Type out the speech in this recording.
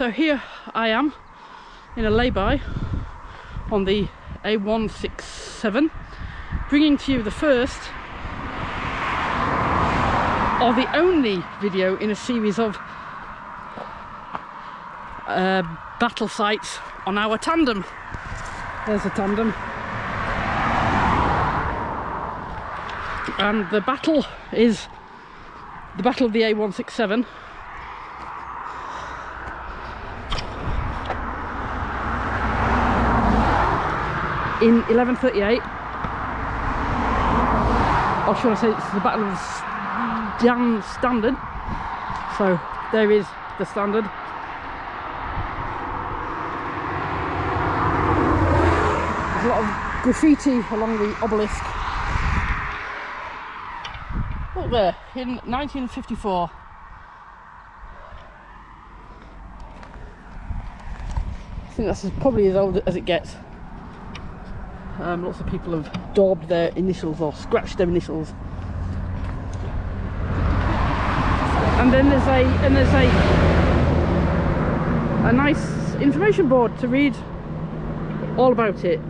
So here I am in a lay-by on the A167 bringing to you the first or the only video in a series of uh, battle sites on our tandem. There's a tandem. And the battle is the Battle of the A167 in 1138 or should I say it's the Battle of Jan Standard. So there is the standard. There's a lot of graffiti along the obelisk. Look there in 1954 I think that's probably as old as it gets um, lots of people have daubed their initials or scratched their initials. And then there's a and there's a a nice information board to read all about it.